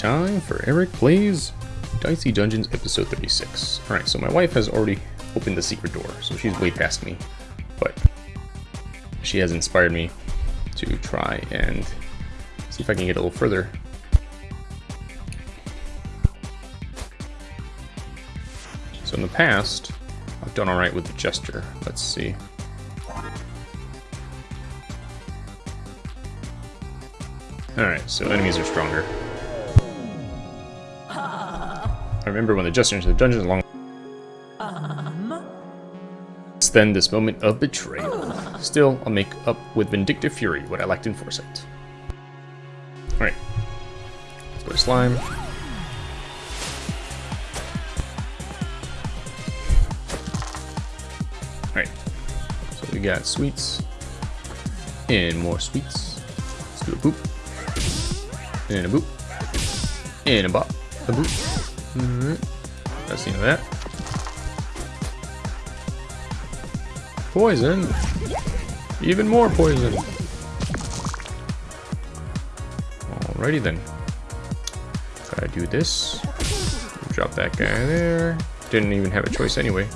time for Eric Plays Dicey Dungeons episode 36. Alright, so my wife has already opened the secret door, so she's way past me. But she has inspired me to try and see if I can get a little further. So in the past, I've done alright with the Jester. Let's see. Alright, so enemies are stronger. I remember when the Jester entered the dungeon long... It's then this moment of betrayal. Still, I'll make up with Vindictive Fury what I lacked in Foresight. Alright. Let's go to Slime. Alright. So we got sweets. And more sweets. Let's do a boop. And a boop. And a bop. A boop. Alright. That's the end of that. Poison. Even more poison. Alrighty then. Gotta do this. Drop that guy there. Didn't even have a choice anyway.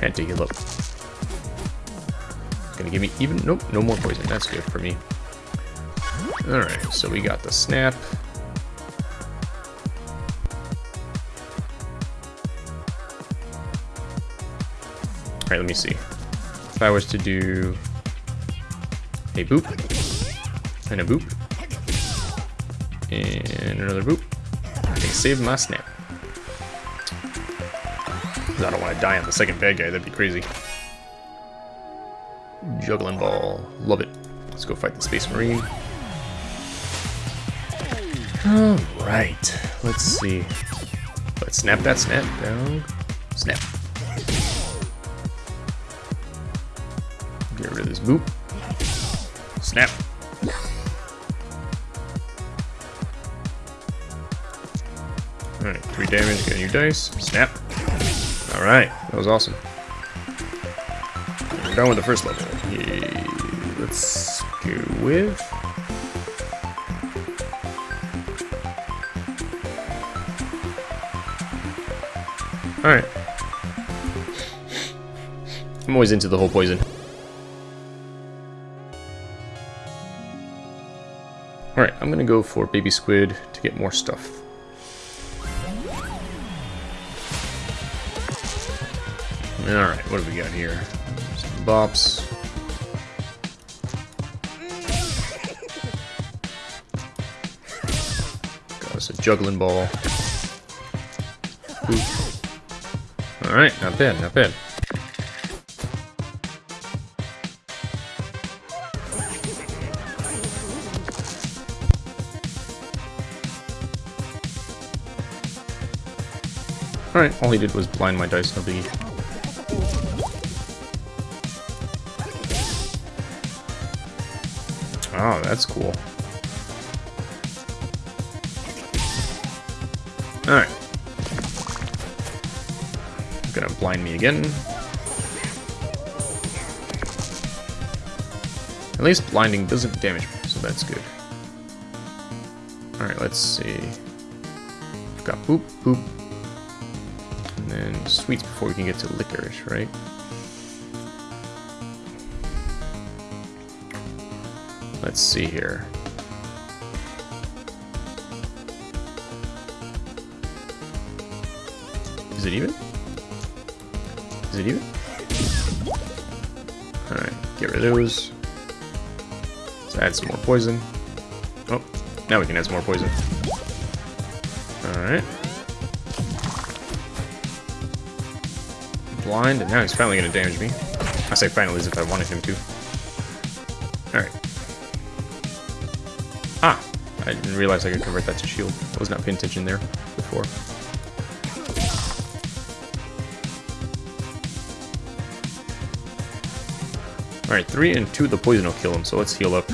Had to heal up. Gonna give me even... Nope, no more poison. That's good for me. Alright, so we got the snap. Alright, let me see. If I was to do a boop, and a boop, and another boop, I can save my snap. I don't want to die on the second bad guy, that'd be crazy. Juggling ball, love it. Let's go fight the Space Marine. Alright, let's see. Let's snap that snap down. Snap. Boop. Snap. Alright, three damage, get a new dice. Snap. Alright, that was awesome. We're done with the first level. Yay. Let's go with... Alright. I'm always into the whole poison. I'm gonna go for Baby Squid to get more stuff. Alright, what do we got here? Some bops. Got us a juggling ball. Alright, not bad, not bad. Alright, all he did was blind my dice, no biggie. Oh, that's cool. Alright. Gonna blind me again. At least blinding doesn't damage me, so that's good. Alright, let's see. Got boop, boop, sweets before we can get to licorice, right? Let's see here. Is it even? Is it even? Alright, get rid of those. Let's add some more poison. Oh, now we can add some more poison. Alright. Blind, and now he's finally going to damage me. I say finally as if I wanted him to. Alright. Ah! I didn't realize I could convert that to shield. I was not paying attention there before. Alright, 3 and 2 the poison will kill him, so let's heal up.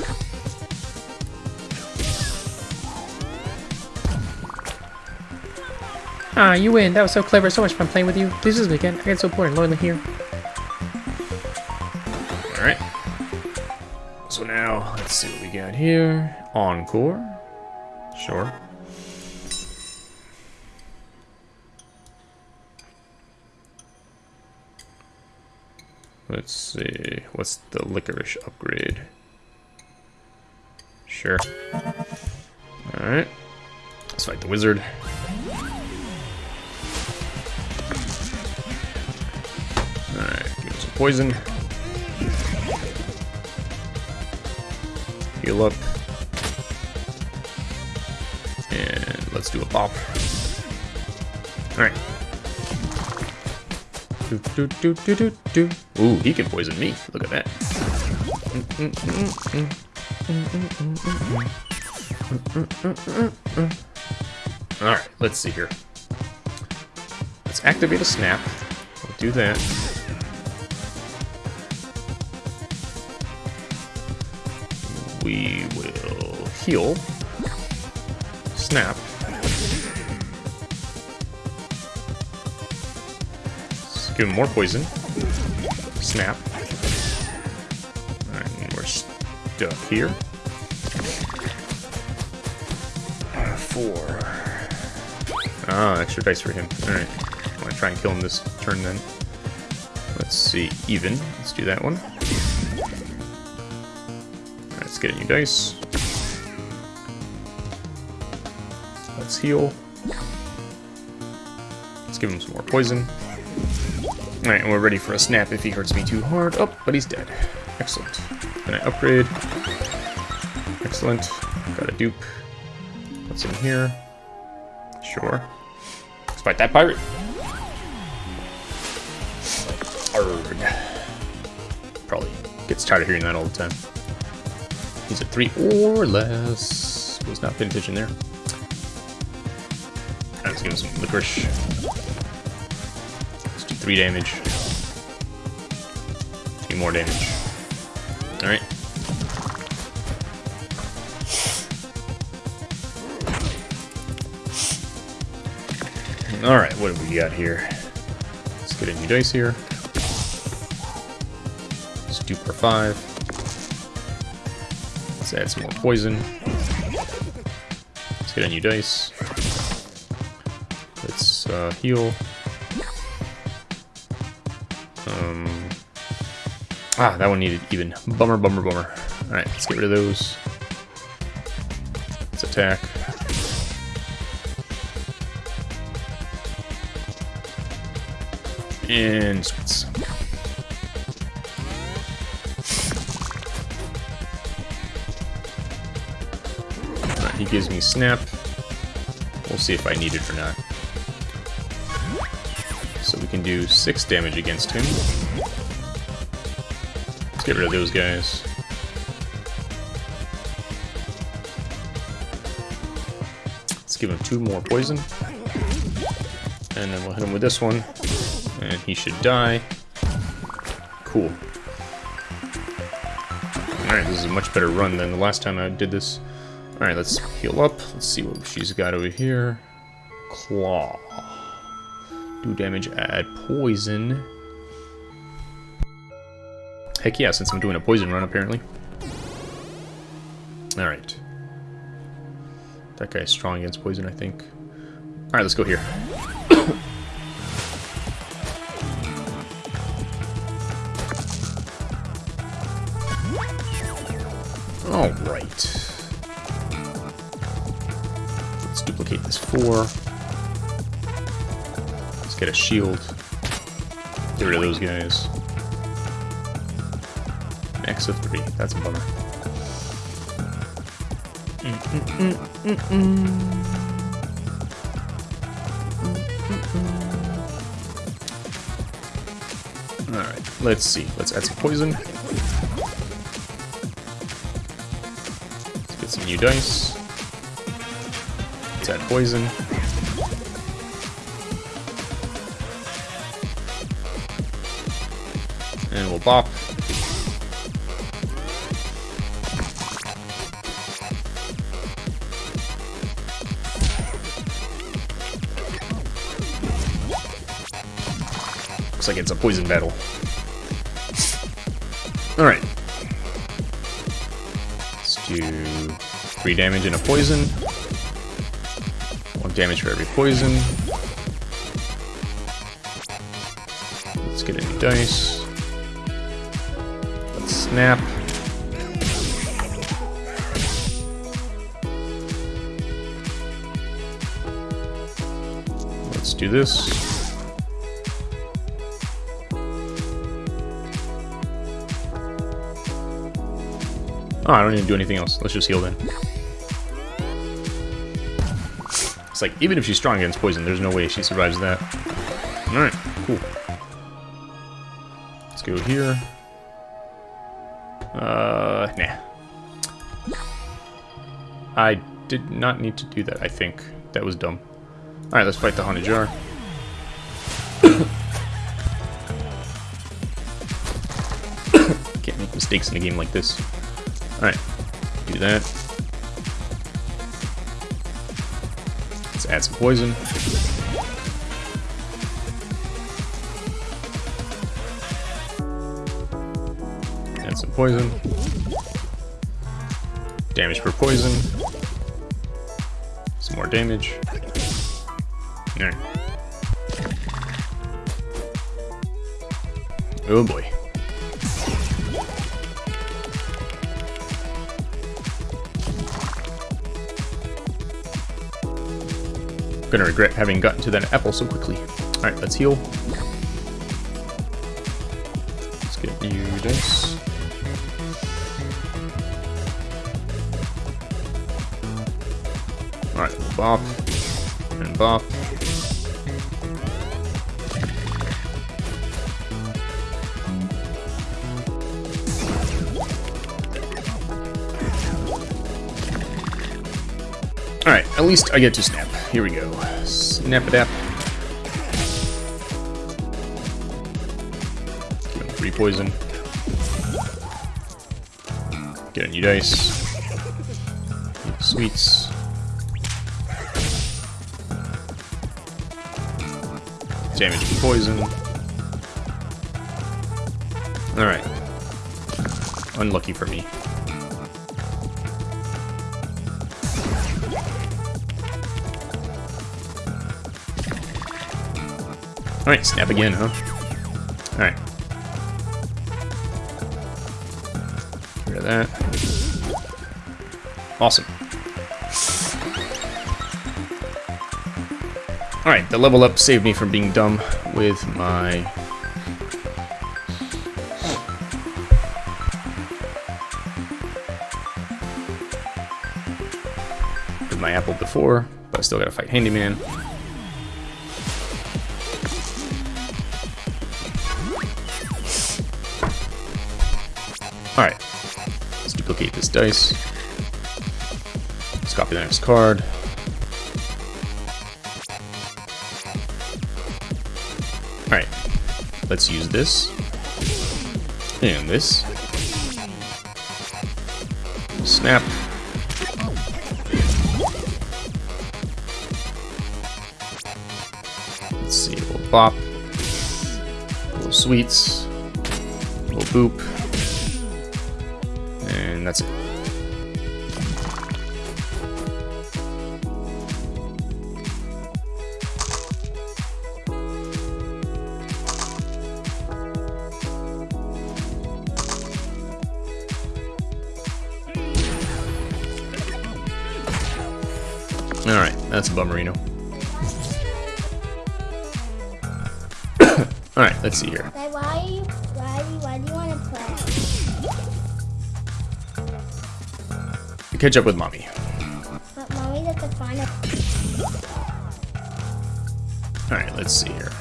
Ah, you win. That was so clever. So much fun playing with you. Please this again. I get so bored and lonely here. Alright. So now, let's see what we got here. Encore. Sure. Let's see. What's the licorice upgrade? Sure. Alright. Let's fight the wizard. Poison. Heal up. And let's do a pop. Alright. Do, do, do, do, do, do. Ooh, he can poison me. Look at that. Alright, let's see here. Let's activate a snap. We'll do that. We will heal. Snap. Give him more poison. Snap. Alright, we're stuck here. Four. Ah, extra dice for him. Alright. I'm gonna try and kill him this turn then. Let's see. Even. Let's do that one. Get a new dice. Let's heal. Let's give him some more poison. Alright, and we're ready for a snap if he hurts me too hard. Oh, but he's dead. Excellent. Can I upgrade? Excellent. Got a dupe. What's in here? Sure. Let's fight that pirate. Arrgh. Probably gets tired of hearing that all the time. He's at three or less. Was not paying attention there. Let's give him some licorice. Let's do three damage. Two more damage. Alright. Alright, what have we got here? Let's get a new dice here. Let's do per five. Let's add some more poison. Let's get a new dice. Let's uh, heal. Um, ah, that one needed even. Bummer, bummer, bummer. Alright, let's get rid of those. Let's attack. And sweets. Gives me snap. We'll see if I need it or not. So we can do 6 damage against him. Let's get rid of those guys. Let's give him 2 more poison. And then we'll hit him with this one. And he should die. Cool. Alright, this is a much better run than the last time I did this. Alright, let's heal up. Let's see what she's got over here. Claw. Do damage, add poison. Heck yeah, since I'm doing a poison run, apparently. Alright. That guy's strong against poison, I think. Alright, let's go here. four. Let's get a shield. Get rid of those guys. An X of three. That's a bummer. Mm -mm -mm Alright, let's see. Let's add some poison. Let's get some new dice. Let's poison. And we'll bop. Looks like it's a poison battle. Alright. Let's do 3 damage and a poison. 1 damage for every poison. Let's get a new dice. Snap. Let's do this. Oh, I don't need to do anything else. Let's just heal then. It's like, even if she's strong against poison, there's no way she survives that. Alright, cool. Let's go here. Uh, nah. I did not need to do that, I think. That was dumb. Alright, let's fight the Haunted Jar. Can't make mistakes in a game like this. Alright, do that. Add some poison. Add some poison. Damage per poison. Some more damage. Alright. Oh boy. Gonna regret having gotten to that apple so quickly. Alright, let's heal. Let's get you this. Alright, bop. And bop. Alright, at least I get to snap. Here we go. Snap it up. Give him free poison. Get a new dice. Sweets. Damage from poison. Alright. Unlucky for me. Alright, snap again, huh? Alright. Rid of that. Awesome. Alright, the level up saved me from being dumb with my... With my apple before, but I still gotta fight Handyman. Duplicate this dice. Let's copy the next card. Alright. Let's use this. And this. Snap. Let's see, little bop. Little sweets. Little boop. That's a bummerino. Alright, let's see here. Like, why you, why, why do you want to play? Catch up with mommy. But mommy doesn't find a Alright, let's see here.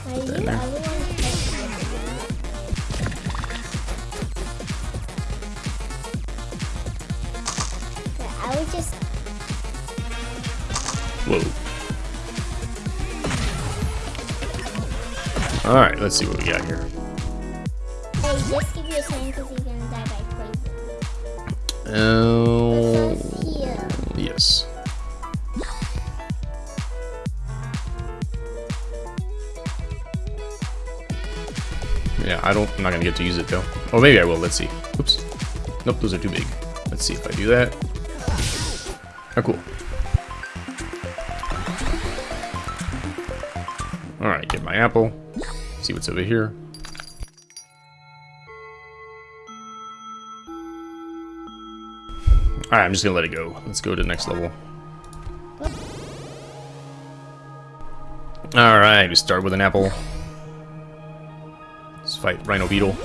Alright, let's see what we got here. hey, just give you a because he's gonna die by poison. Oh, yes. Yeah, I don't. I'm not gonna get to use it though. Oh, maybe I will. Let's see. Oops. Nope, those are too big. Let's see if I do that. Oh, cool. All right, get my apple. What's over here. Alright, I'm just gonna let it go. Let's go to the next level. Alright, we start with an apple. Let's fight Rhino Beetle.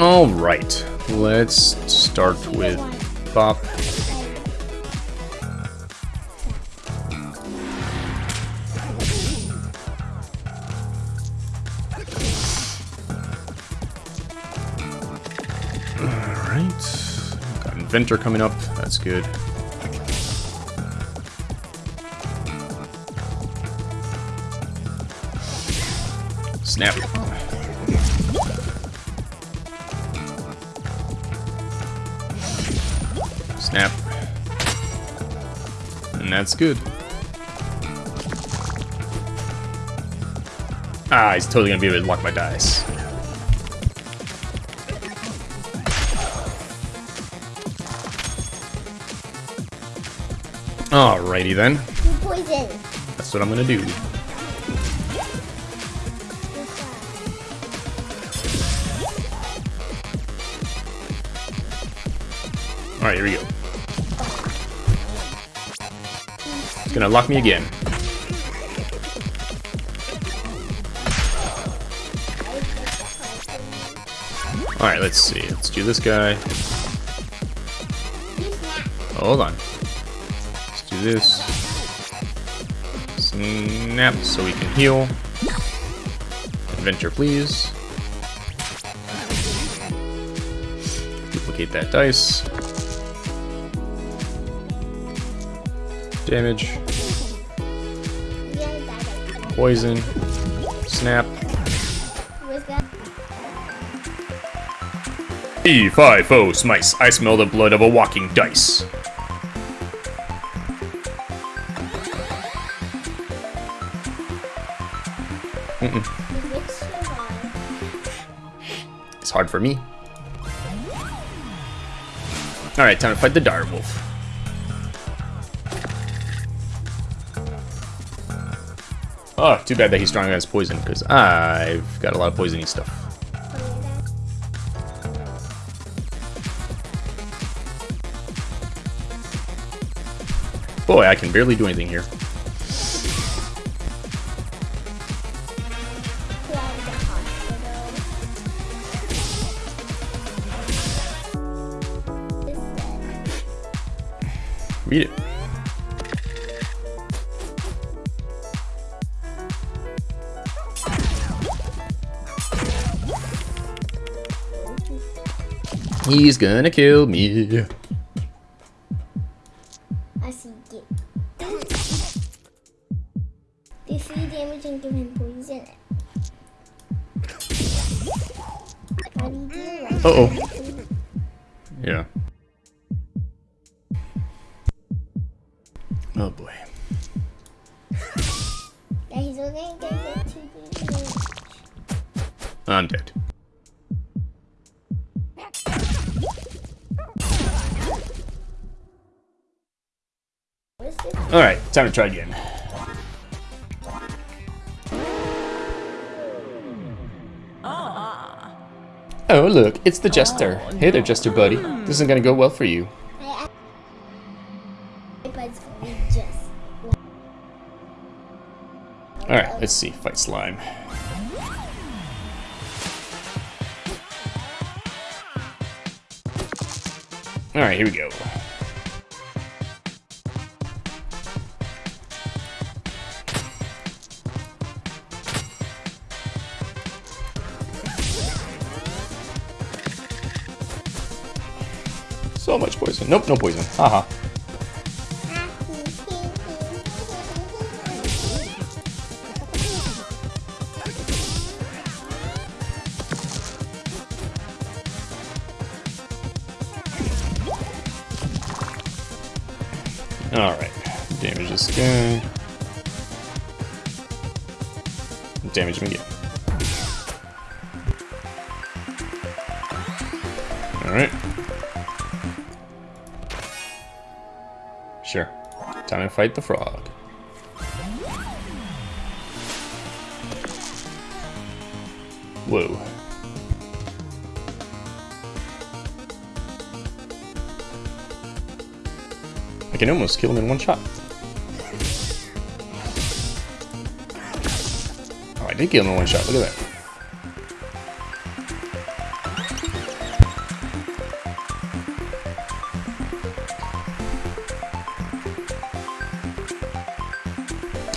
Alright, let's start with Bop. Inventor coming up, that's good. Snap. Snap. And that's good. Ah, he's totally gonna be able to lock my dice. Alrighty then. You poison. That's what I'm gonna do. Alright, here we go. It's gonna lock me again. Alright, let's see. Let's do this guy. Hold on. This. Snap so we can heal. Adventure, please. Duplicate that dice. Damage. Poison. Snap. Where's that? E5O Smice. I smell the blood of a walking dice. Hard for me. Alright, time to fight the dire wolf. Oh, too bad that he's strong against poison, because I've got a lot of poisony stuff. Boy, I can barely do anything here. Read it. He's gonna kill me. I see it. They see damage and give him poison. How do time to try again. Oh, look, it's the Jester. Hey there, Jester buddy. This isn't gonna go well for you. Alright, let's see. Fight slime. Alright, here we go. So much poison. Nope, no poison. Haha. Alright. Fight the frog. Whoa. I can almost kill him in one shot. Oh, I did kill him in one shot. Look at that.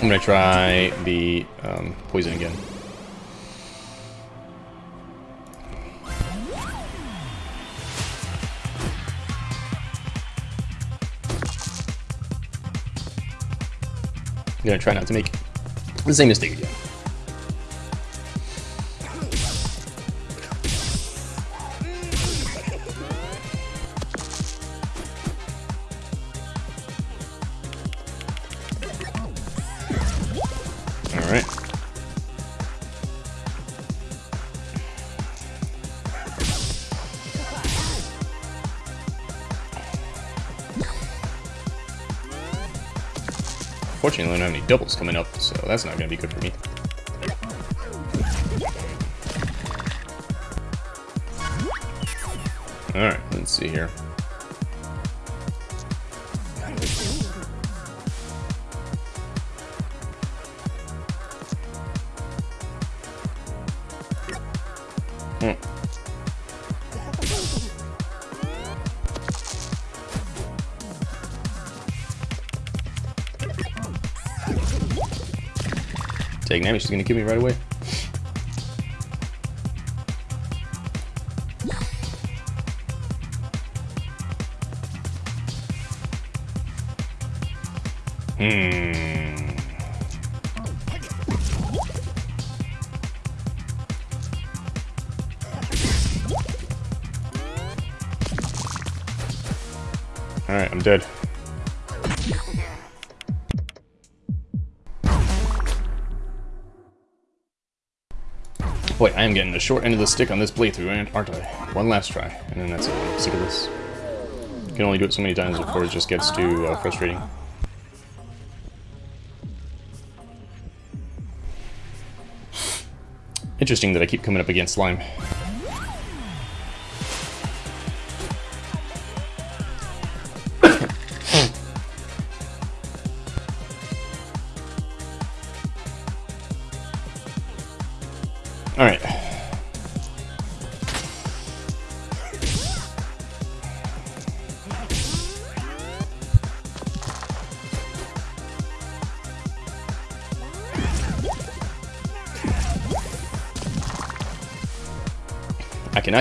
I'm gonna try the um, poison again. I'm gonna try not to make the same mistake again. Doubles coming up, so that's not going to be good for me. Alright, let's see here. She's gonna kill me right away. Hmm. Alright, I'm dead. Boy, I am getting the short end of the stick on this playthrough, aren't I? One last try, and then that's it. I'm sick of this. You can only do it so many times before it just gets too uh, frustrating. Interesting that I keep coming up against slime.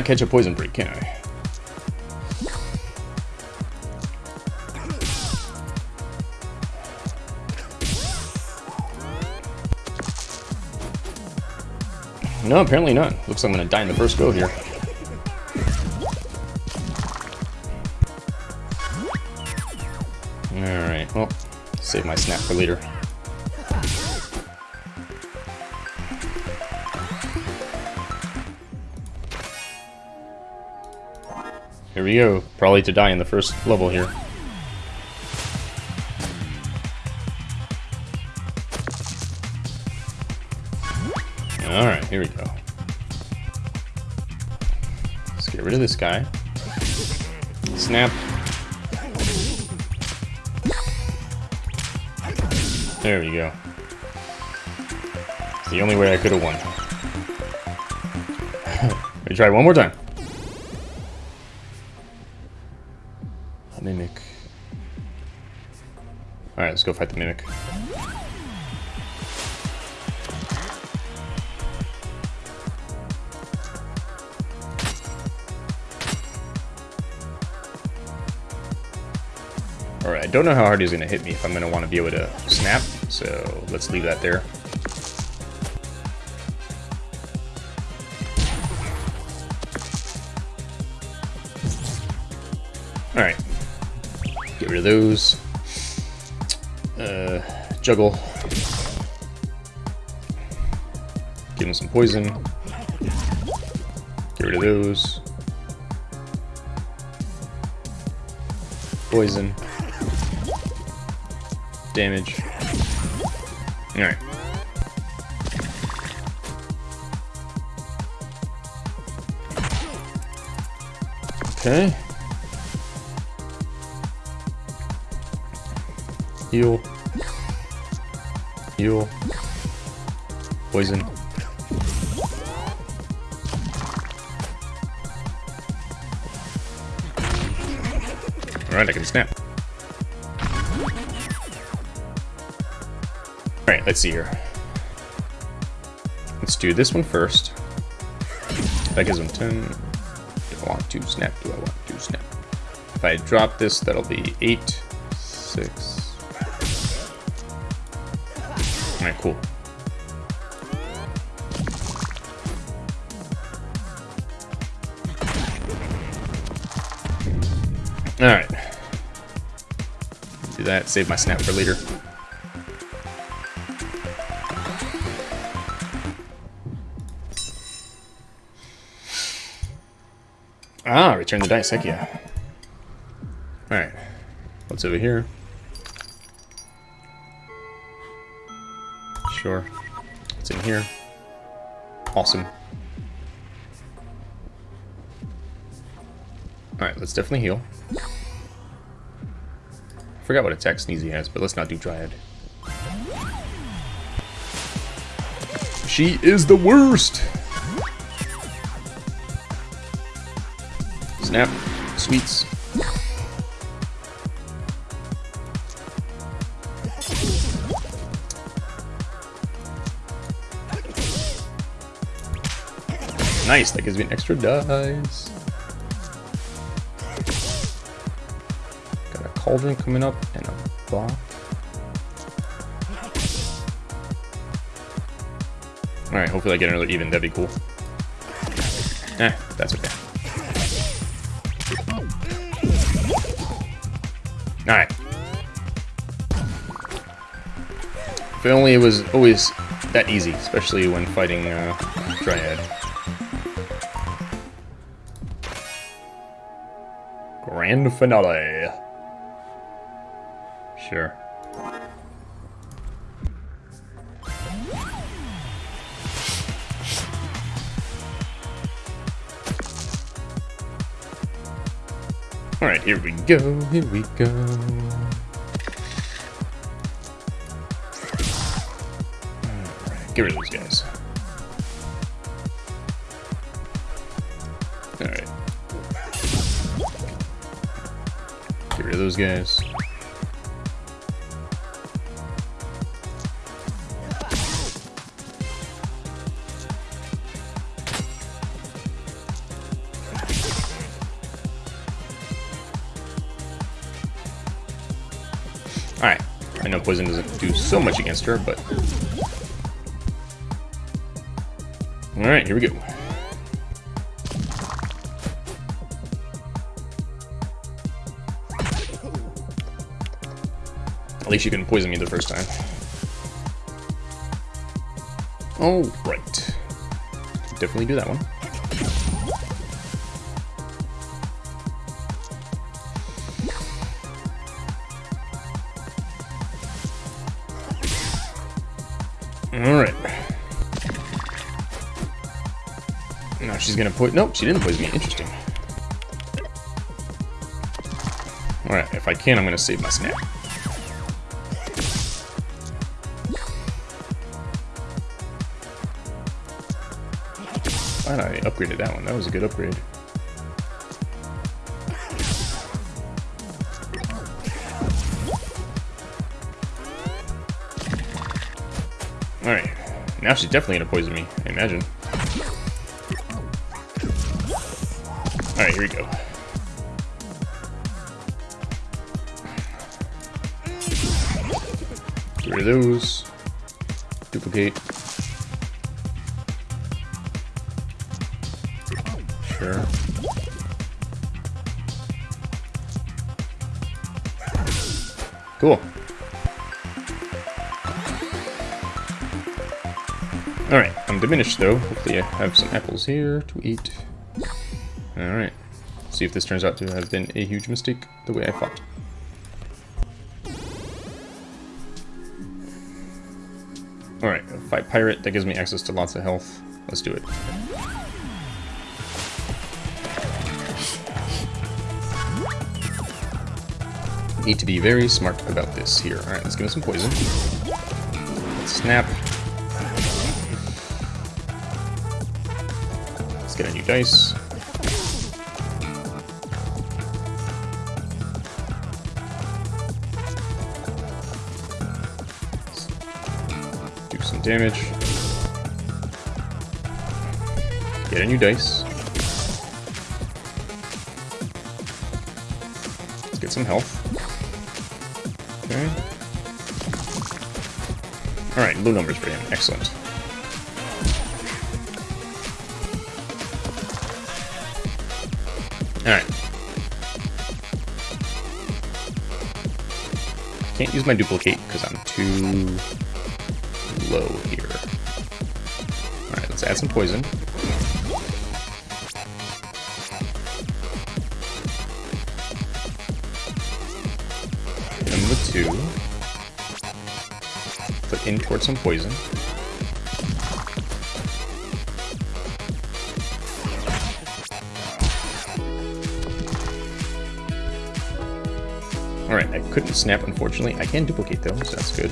Cannot catch a poison break, can I? No, apparently not. Looks like I'm gonna die in the first go here. Alright, well, save my snap for later. We go. Probably to die in the first level here. Alright, here we go. Let's get rid of this guy. Snap. There we go. It's the only way I could have won. Let me try one more time. Go fight the Mimic. Alright, I don't know how hard he's going to hit me if I'm going to want to be able to snap, so let's leave that there. Alright. Get rid of those uh, juggle. Give him some poison. Get rid of those. Poison. Damage. Alright. Okay. Heal. Heal. Poison. Alright, I can snap. Alright, let's see here. Let's do this one first. That gives him 10. Do I want to snap? Do I want to snap? If I drop this, that'll be 8, 6. Cool. Alright. Do that, save my snap for later. Ah, return the dice, heck yeah. Alright. What's over here? Sure. What's in here? Awesome. Alright, let's definitely heal. Forgot what attack Sneezy has, but let's not do Dryad. She is the worst! Snap. Sweets. Nice, that gives me an extra dice. Got a cauldron coming up and a block. Alright, hopefully I get another even, that'd be cool. Eh, that's okay. Alright. If only it was always that easy, especially when fighting uh, Dryad. Grand finale. Sure. Alright, here we go, here we go. Get rid of these guys. Those guys. Alright. I know poison doesn't do so much against her, but... Alright, here we go. At least you couldn't poison me the first time. Oh, right. Definitely do that one. Alright. Now she's gonna put. Nope, she didn't poison me. Interesting. Alright, if I can, I'm gonna save my snap. Glad I upgraded that one. That was a good upgrade. Alright. Now she's definitely gonna poison me, I imagine. Alright, here we go. Get rid of those. Duplicate. Cool. Alright, I'm diminished though. Hopefully I have some apples here to eat. Alright. See if this turns out to have been a huge mistake the way I thought. Alright, fight pirate, that gives me access to lots of health. Let's do it. Need to be very smart about this here. Alright, let's give him some poison. Let's snap. Let's get a new dice. do some damage. Get a new dice. Let's get some health. Low numbers for him. Excellent. Alright. Can't use my duplicate because I'm too low here. Alright, let's add some poison. Number two. Put in towards some poison. Alright, I couldn't snap unfortunately. I can duplicate though, so that's good.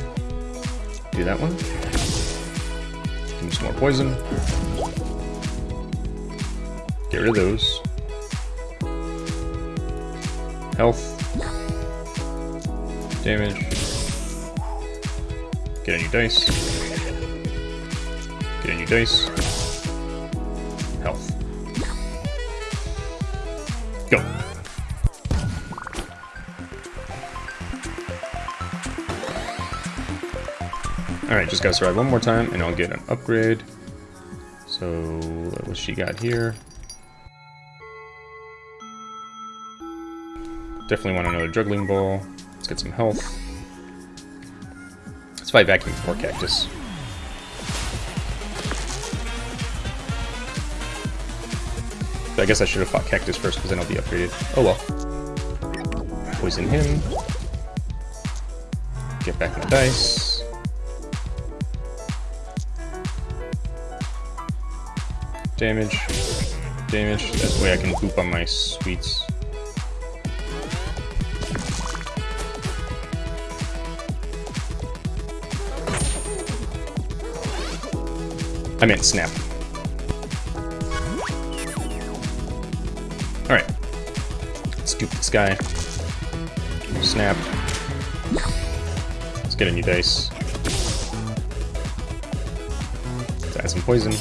Do that one. Give me some more poison. Get rid of those. Health. Damage. Get a new dice. Get a new dice. Health. Go. Alright, just gotta survive one more time and I'll get an upgrade. So, what she got here? Definitely want another juggling ball. Let's get some health. Fight vacuum for cactus. I guess I should have fought cactus first because then I'll be upgraded. Oh well. Poison him. Get back my dice. Damage. Damage. That's the way I can poop on my sweets. I meant snap. Alright. Let's dupe this guy. Snap. Let's get a new dice. Let's add some poison.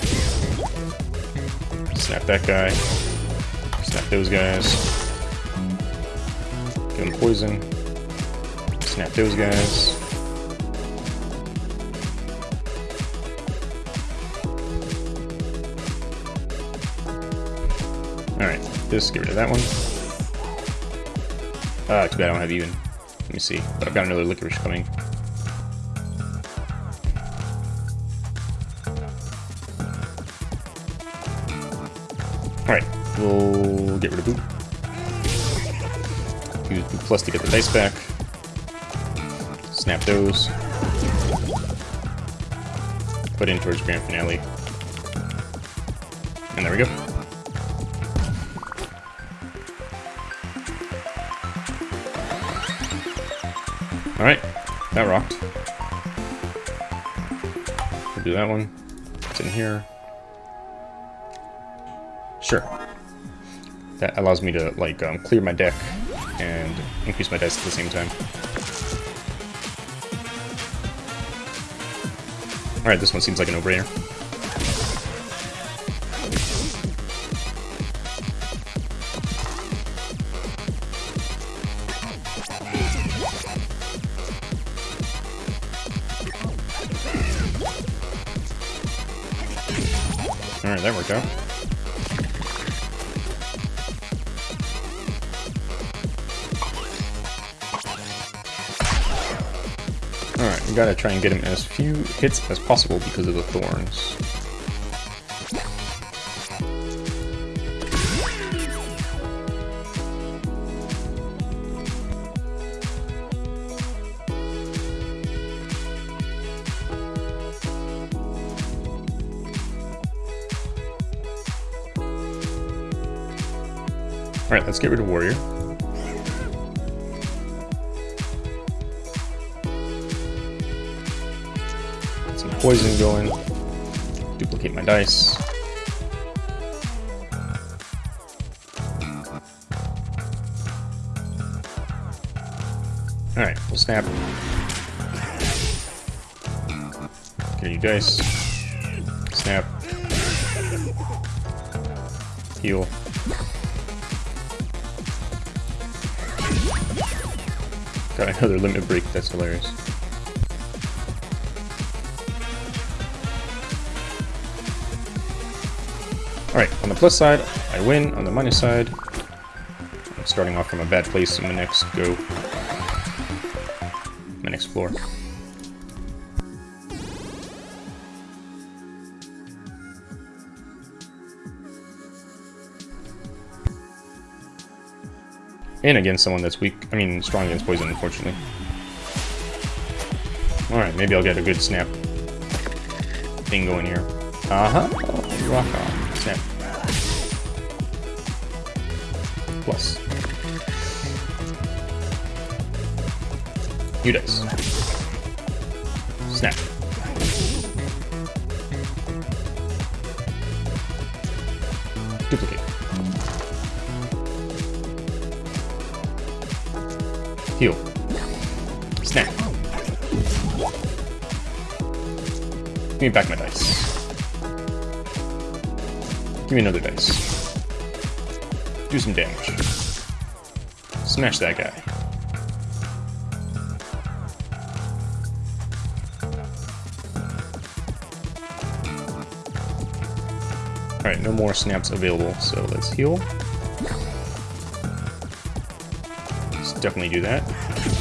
Snap that guy. Snap those guys. Give them poison. Snap those guys. This, get rid of that one. Ah, too bad I don't have even. Let me see. But I've got another licorice coming. Alright, we'll get rid of Boop. Use Plus to get the dice back. Snap those. Put in towards Grand Finale. And there we go. Alright, that rocked. We'll do that one. It's in here. Sure. That allows me to, like, um, clear my deck and increase my dice at the same time. Alright, this one seems like a no-brainer. Alright, that worked out. Alright, we gotta try and get him as few hits as possible because of the thorns. get rid of warrior. Some poison going. Duplicate my dice. Alright, we'll snap. Get you dice. Snap. Heal. Got another limit break, that's hilarious. Alright, on the plus side, I win. On the minus side, I'm starting off from a bad place in the next go. My next floor. And against someone that's weak, I mean strong against poison, unfortunately. Alright, maybe I'll get a good snap thing going here. Uh-huh. rock on. Snap. Plus. You dice. Me back my dice. Give me another dice. Do some damage. Smash that guy. Alright, no more snaps available, so let's heal. Let's definitely do that.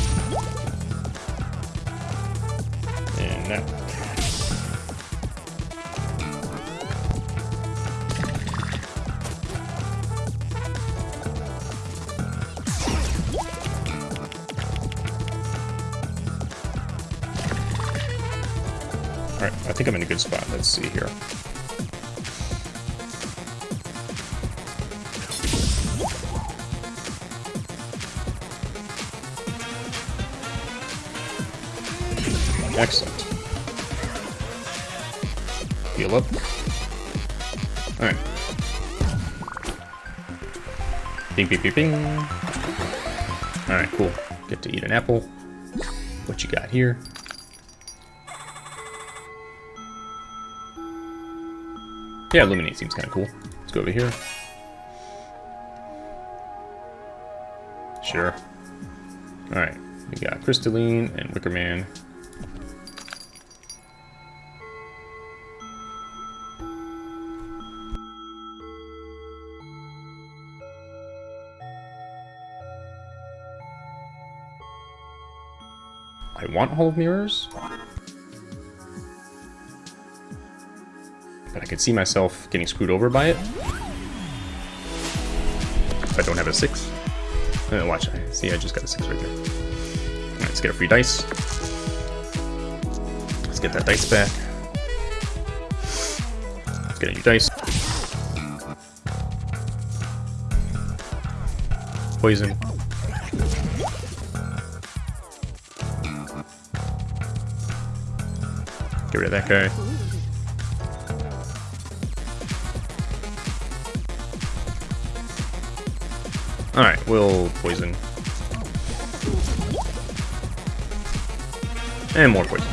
Spot. Let's see here. Excellent. Heal up. Alright. Bing, bing, bing, bing. Alright, cool. Get to eat an apple. What you got here? Yeah, Illuminate seems kind of cool. Let's go over here. Sure. Alright, we got Crystalline and Wicker Man. I want Hall of Mirrors. But I could see myself getting screwed over by it. If I don't have a 6. Uh, watch, see I just got a 6 right there. Alright, let's get a free dice. Let's get that dice back. Let's get a new dice. Poison. Get rid of that guy. Alright, we'll poison. And more poison.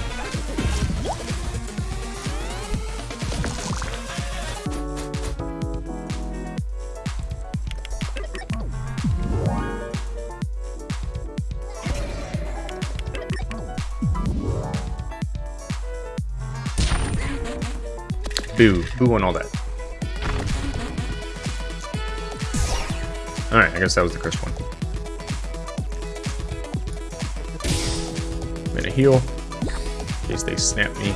Boo. Boo on all that. Alright, I guess that was the first one. I'm gonna heal. In case they snap me.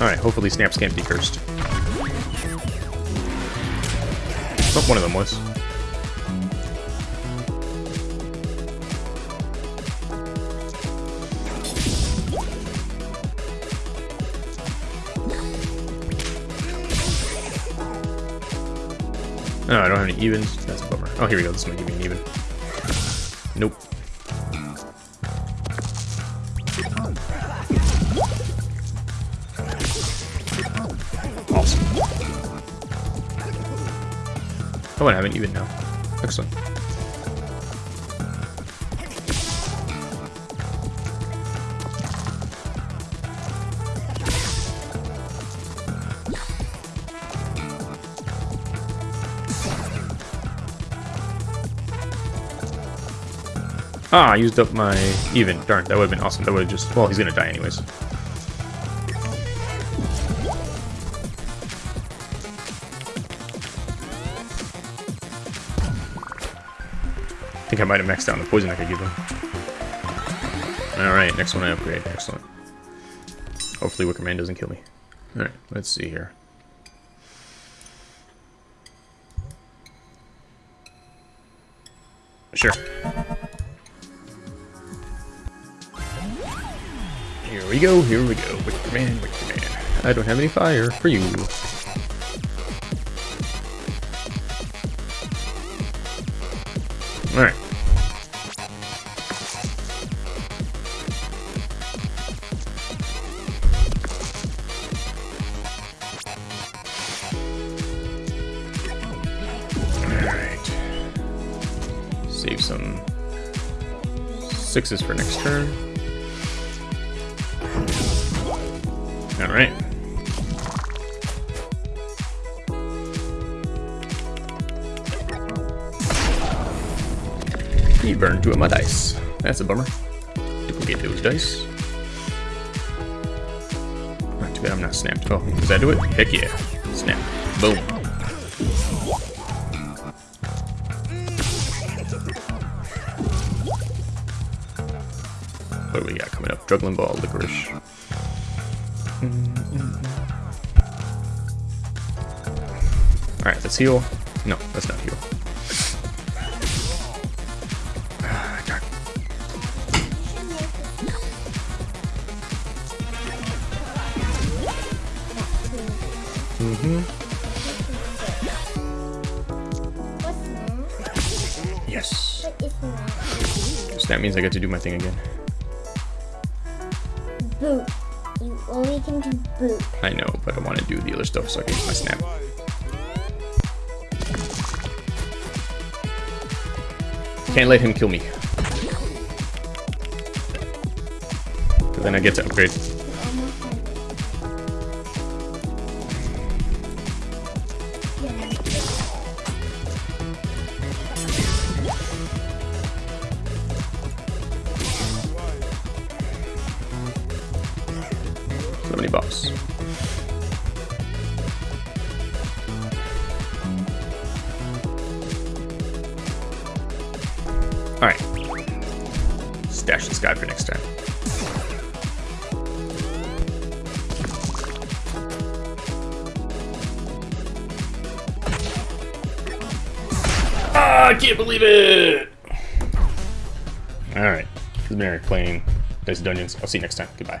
Alright, hopefully snaps can't be cursed. Oh, one of them was. No, I don't have any evens. That's a bummer. Oh, here we go. This might give me an even. Nope. Awesome. Oh, I have an even now. Excellent. Ah, I used up my even. Darn, that would have been awesome. That would have just... Well, he's going to die anyways. I think I might have maxed out the poison I could give him. Alright, next one I upgrade. Excellent. Hopefully Wicker Man doesn't kill me. Alright, let's see here. Sure. Here we go, here we go. Man, Man. I don't have any fire for you. Alright. Alright. Save some sixes for next turn. Alright. He burned two of my dice. That's a bummer. Duplicate those dice. Not too bad I'm not snapped. Oh, does that do it? Heck yeah. Snap. Boom. What do we got coming up? Juggling ball, licorice. Let's heal. No, let's not heal. Mm-hmm. That? Yes. That? So that means I get to do my thing again. Boot. You only can do boot. I know, but I want to do the other stuff so I can use my snap. Can't let him kill me. then I get to upgrade. I'll see you next time. Goodbye.